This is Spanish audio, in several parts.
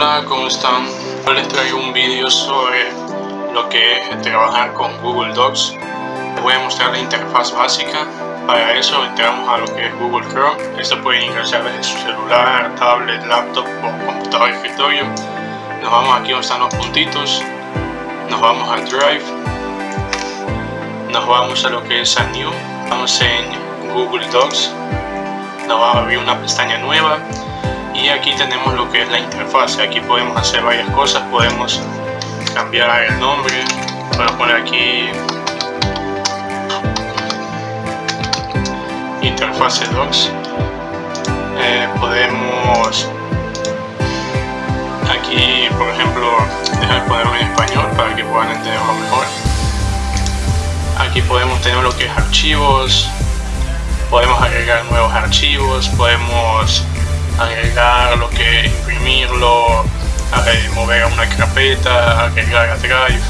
Hola, ¿cómo están? Hoy les traigo un vídeo sobre lo que es trabajar con Google Docs. Les voy a mostrar la interfaz básica. Para eso entramos a lo que es Google Chrome. Esto pueden ingresar desde su celular, tablet, laptop o computador de escritorio. Nos vamos aquí donde están los puntitos. Nos vamos a Drive. Nos vamos a lo que es a New. Vamos en Google Docs. Nos va a abrir una pestaña nueva y aquí tenemos lo que es la interfaz. Aquí podemos hacer varias cosas podemos cambiar el nombre podemos poner aquí interfase docs. Eh, podemos aquí por ejemplo dejar ponerlo en español para que puedan entenderlo mejor. Aquí podemos tener lo que es archivos podemos agregar nuevos archivos podemos mover a una carpeta, agregar a Drive,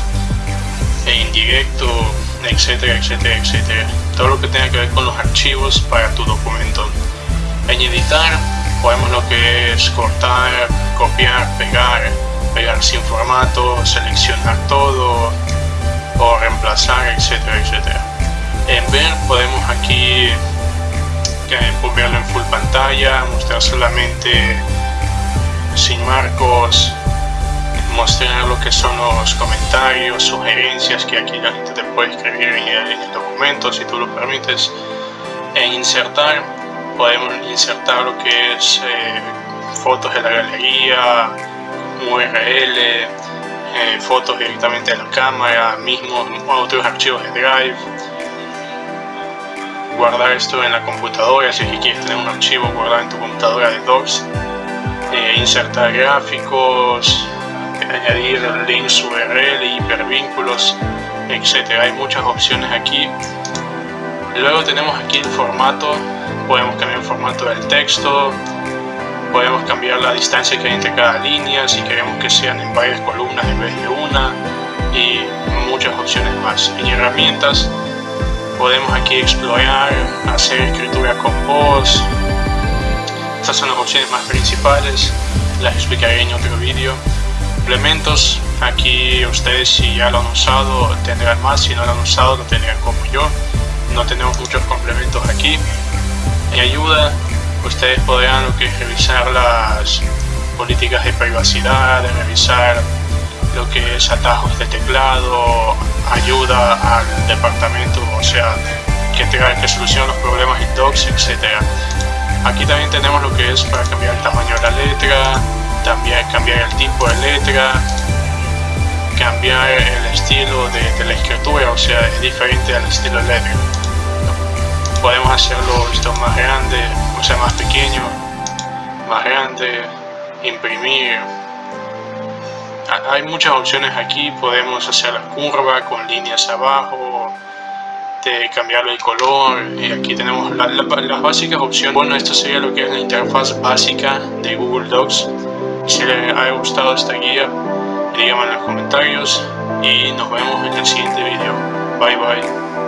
e indirecto, etcétera, etcétera, etcétera. Todo lo que tenga que ver con los archivos para tu documento. En editar podemos lo que es cortar, copiar, pegar, pegar sin formato, seleccionar todo o reemplazar, etcétera, etcétera. En ver podemos aquí verlo en full pantalla, mostrar solamente sin marcos, mostrar lo que son los comentarios, sugerencias que aquí la gente te puede escribir en el, documento si tú lo permites. En insertar, podemos insertar lo que es eh, fotos de la galería, URL, eh, fotos directamente de la cámara, mismo otros archivos de Drive. Guardar esto en la computadora si quieres tener un archivo guardado en tu computadora de docs. Eh, insertar gráficos añadir links URL, hipervínculos etcétera hay muchas opciones aquí. Luego tenemos aquí el formato. Podemos cambiar el formato del texto. Podemos cambiar la distancia que hay entre cada línea si queremos que sean en varias columnas en vez de una y muchas opciones más. En herramientas podemos aquí explorar, hacer escritura con voz. Estas son las opciones más principales, las explicaré en otro vídeo. Implementos, aquí ustedes si ya lo han usado tendrán más, si no lo han usado lo tendrán como yo. No tenemos muchos complementos aquí. En ayuda, ustedes podrán lo que revisar las políticas de privacidad, de revisar lo que es atajos de teclado, ayuda al departamento, o sea, que tenga que solucionar los problemas en docs, etc. Aquí también tenemos lo que es para cambiar el tamaño de la letra, también cambiar el tipo de letra, cambiar el estilo de, la escritura, o sea, es diferente al estilo de. Podemos hacerlo esto más grande, o sea, más pequeño, más grande, imprimir, hay muchas opciones aquí, podemos hacer la curva con líneas abajo, de cambiarle el color y aquí tenemos las básicas opciones. Bueno, esto sería lo que es la interfaz básica de Google Docs. Si les ha gustado esta guía, díganme en los comentarios y nos vemos en el siguiente video. Bye bye.